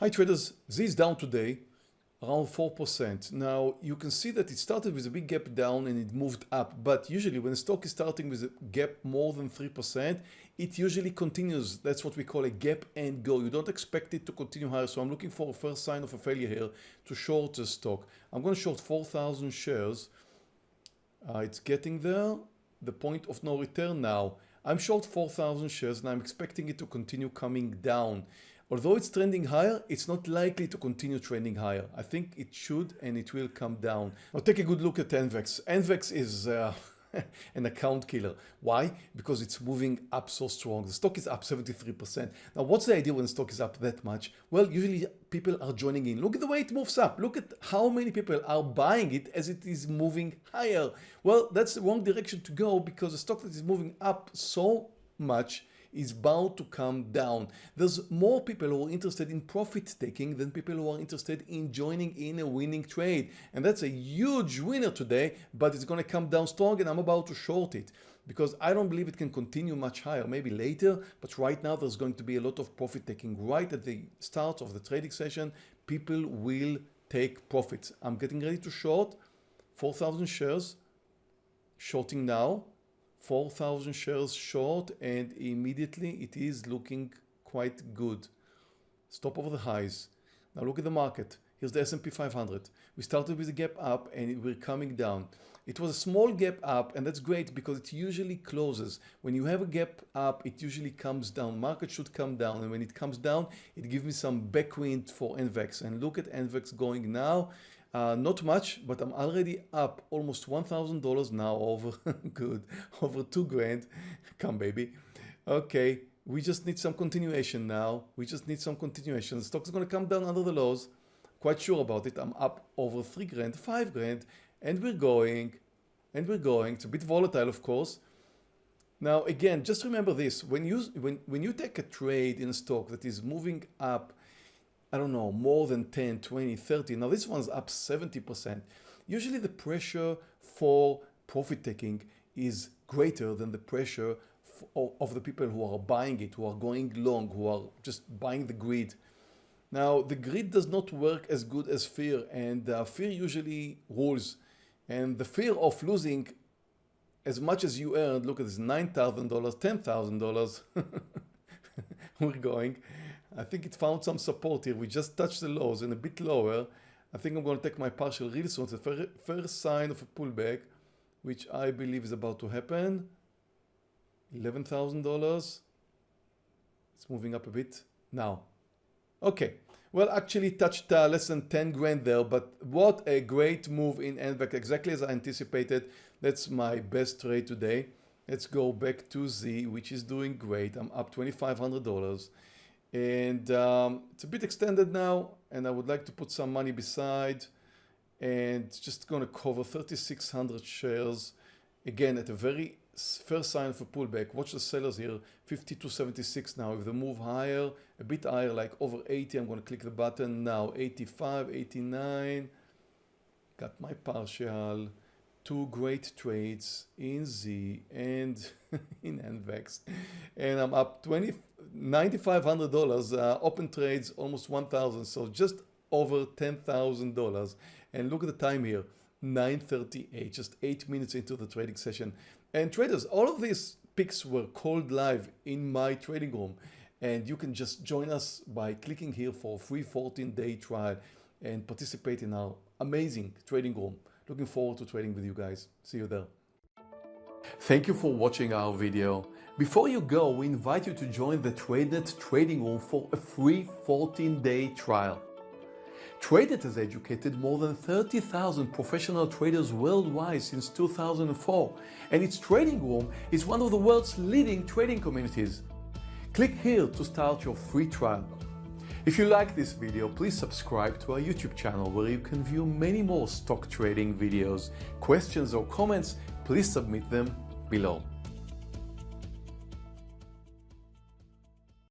Hi traders, Z is down today around 4%. Now you can see that it started with a big gap down and it moved up but usually when a stock is starting with a gap more than 3% it usually continues. That's what we call a gap and go. You don't expect it to continue higher so I'm looking for a first sign of a failure here to short the stock. I'm going to short 4,000 shares. Uh, it's getting there. The point of no return now. I'm short 4,000 shares and I'm expecting it to continue coming down. Although it's trending higher, it's not likely to continue trending higher. I think it should and it will come down. Now take a good look at NVEX. NVEX is uh, an account killer. Why? Because it's moving up so strong. The stock is up 73%. Now what's the idea when the stock is up that much? Well, usually people are joining in. Look at the way it moves up. Look at how many people are buying it as it is moving higher. Well, that's the wrong direction to go because the stock that is moving up so much is bound to come down. There's more people who are interested in profit taking than people who are interested in joining in a winning trade. And that's a huge winner today, but it's going to come down strong and I'm about to short it because I don't believe it can continue much higher, maybe later, but right now there's going to be a lot of profit taking right at the start of the trading session. People will take profits. I'm getting ready to short 4,000 shares, shorting now 4,000 shares short and immediately it is looking quite good. Stop over the highs. Now look at the market. Here's the S&P 500. We started with a gap up and we're coming down. It was a small gap up and that's great because it usually closes. When you have a gap up, it usually comes down. Market should come down and when it comes down, it gives me some backwind for NVEX. And look at NVEX going now. Uh, not much, but I'm already up almost $1,000 now over, good, over two grand. Come baby. Okay, we just need some continuation now. We just need some continuation. The stock's gonna come down under the lows. Quite sure about it. I'm up over three grand, five grand, and we're going, and we're going. It's a bit volatile, of course. Now, again, just remember this. When you, when, when you take a trade in a stock that is moving up I don't know, more than 10, 20, 30. Now this one's up 70%. Usually the pressure for profit taking is greater than the pressure of the people who are buying it, who are going long, who are just buying the greed. Now the greed does not work as good as fear and uh, fear usually rules. And the fear of losing as much as you earned, look at this, $9,000, $10,000, we're going. I think it found some support here. We just touched the lows and a bit lower. I think I'm going to take my partial. It's the first sign of a pullback, which I believe is about to happen. $11,000. It's moving up a bit now. Okay. Well, actually touched uh, less than 10 grand there, but what a great move in NVEX, exactly as I anticipated. That's my best trade today. Let's go back to Z, which is doing great. I'm up $2,500 and um, it's a bit extended now and I would like to put some money beside and just going to cover 3600 shares. Again at a very first sign of a pullback watch the sellers here 52.76 now. If they move higher a bit higher like over 80 I'm going to click the button now. 85 89 got my partial. Two great trades in Z and in NVEX and I'm up 20 $9,500 uh, open trades almost 1,000 so just over $10,000 and look at the time here 938 just eight minutes into the trading session and traders all of these picks were called live in my trading room and you can just join us by clicking here for a free 14 day trial and participate in our amazing trading room Looking forward to trading with you guys. See you there. Thank you for watching our video. Before you go, we invite you to join the TradeNet trading room for a free 14-day trial. TradeNet has educated more than 30,000 professional traders worldwide since 2004, and its trading room is one of the world's leading trading communities. Click here to start your free trial. If you like this video, please subscribe to our YouTube channel where you can view many more stock trading videos. Questions or comments, please submit them below.